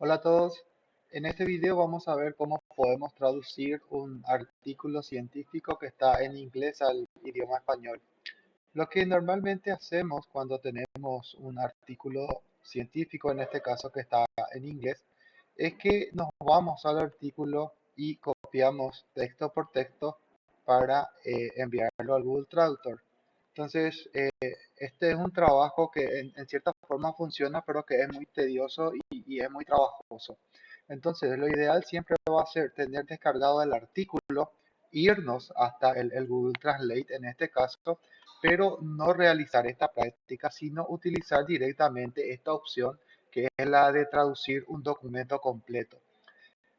Hola a todos, en este video vamos a ver cómo podemos traducir un artículo científico que está en inglés al idioma español. Lo que normalmente hacemos cuando tenemos un artículo científico, en este caso que está en inglés, es que nos vamos al artículo y copiamos texto por texto para eh, enviarlo al Google Traductor. Entonces, eh, este es un trabajo que en, cierta forma funciona, pero que es muy tedioso y, es muy trabajoso. Entonces, lo ideal siempre va a ser tener descargado el artículo, irnos hasta el, el Google Translate en este caso, pero no realizar esta práctica, sino utilizar directamente esta opción que es la de traducir un documento completo.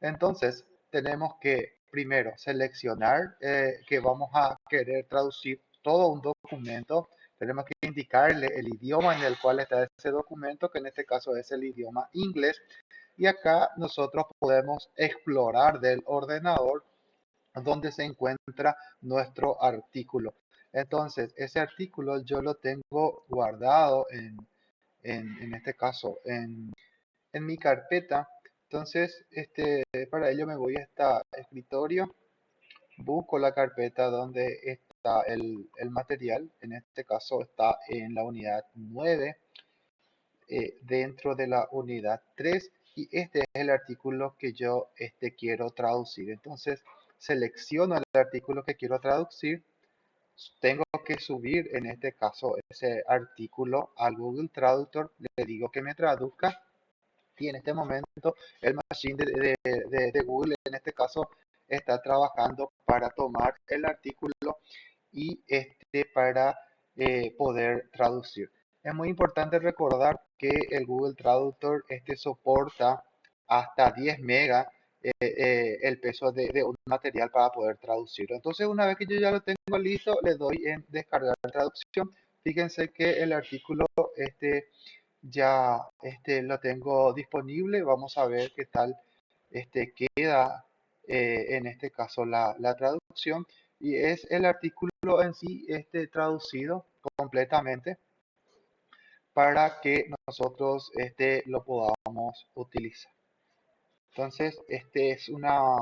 Entonces, tenemos que primero seleccionar eh, que vamos a querer traducir todo un documento, tenemos que indicarle el idioma en el cual está ese documento, que en este caso es el idioma inglés. Y acá nosotros podemos explorar del ordenador donde se encuentra nuestro artículo. Entonces, ese artículo yo lo tengo guardado en, en, este caso en, en, mi carpeta. Entonces, este, para ello me voy a este escritorio, busco la carpeta donde está el, material, en este caso está en la unidad 9, eh, dentro de la unidad 3, y este es el artículo que yo este, quiero traducir. Entonces, selecciono el artículo que quiero traducir, tengo que subir en este caso ese artículo al Google Traductor, le digo que me traduzca y en este momento el machine de, de, Google en este caso está trabajando para tomar el artículo y este para eh, poder traducir. Es muy importante recordar que el Google Traductor este soporta hasta 10 megas eh, eh, el peso de, un material para poder traducirlo. Entonces, una vez que yo ya lo tengo listo, le doy en descargar traducción. Fíjense que el artículo este ya este lo tengo disponible. Vamos a ver qué tal este queda en este caso la, la traducción y es el artículo en sí este, traducido completamente para que nosotros este, lo podamos utilizar. Entonces, este es una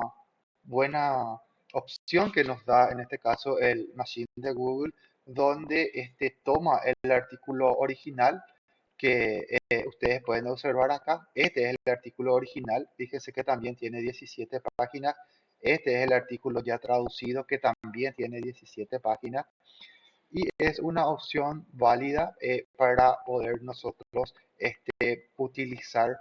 buena opción que nos da en este caso el Machine de Google, donde este, toma el artículo original que eh, ustedes pueden observar acá. Este es el artículo original. Fíjense que también tiene 17 páginas este es el artículo ya traducido que también tiene 17 páginas y es una opción válida eh, para poder nosotros este, utilizar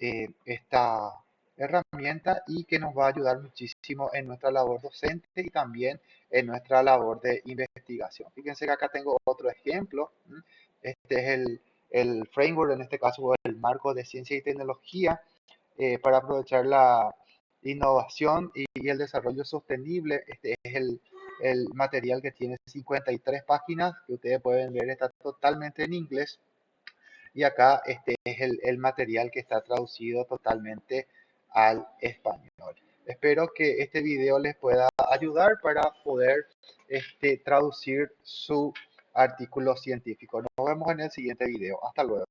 eh, esta herramienta y que nos va a ayudar muchísimo en nuestra labor docente y también en nuestra labor de investigación. Fíjense que acá tengo otro ejemplo. Este es el, el framework, en este caso el marco de ciencia y tecnología, eh, para aprovechar la, innovación y, el desarrollo sostenible. Este es el, el, material que tiene 53 páginas, que ustedes pueden ver, está totalmente en inglés. Y acá este es el, el material que está traducido totalmente al español. Espero que este video les pueda ayudar para poder este, traducir su artículo científico. Nos vemos en el siguiente video. Hasta luego.